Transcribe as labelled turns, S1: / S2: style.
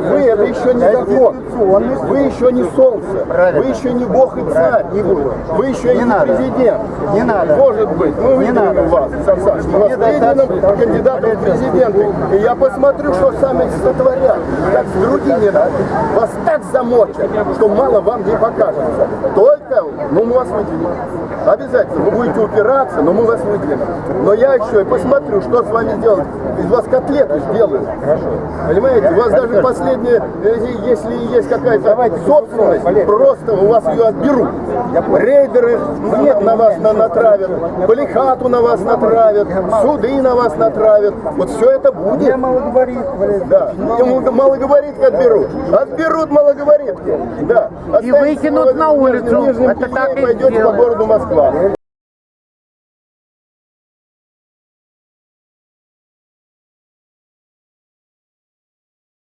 S1: Вы это еще не закон. Вы еще не солнце. Вы еще не бог и царь. Вы еще не, президент.
S2: Не надо.
S1: Может быть. Мы выдвинем
S2: надо.
S1: вас, Саныч. Мы вас выдвинем кандидатом в президенты. И я посмотрю, что сами сотворят. Как с другими. Вас так замочат, что мало вам не покажется. Только, ну мы вас выдвинем. Обязательно. Вы будете упираться, но мы вас выдвинем. Но я еще и посмотрю, что с вами сделать. Из вас котлеты сделают. Понимаете? У вас даже последнее, э, если есть какая-то собственность, просто у вас ее отберут. Рейдеры на, на вас на- натравят, полихату на вас натравят, суды на вас натравят. Вот все это будет.
S2: Я малоговорит, Валерий.
S1: Да. Ему малоговоритки отберут. Отберут малоговоритки. Да.
S3: И выкинут на улицу. Это
S1: пойдете по городу Москва.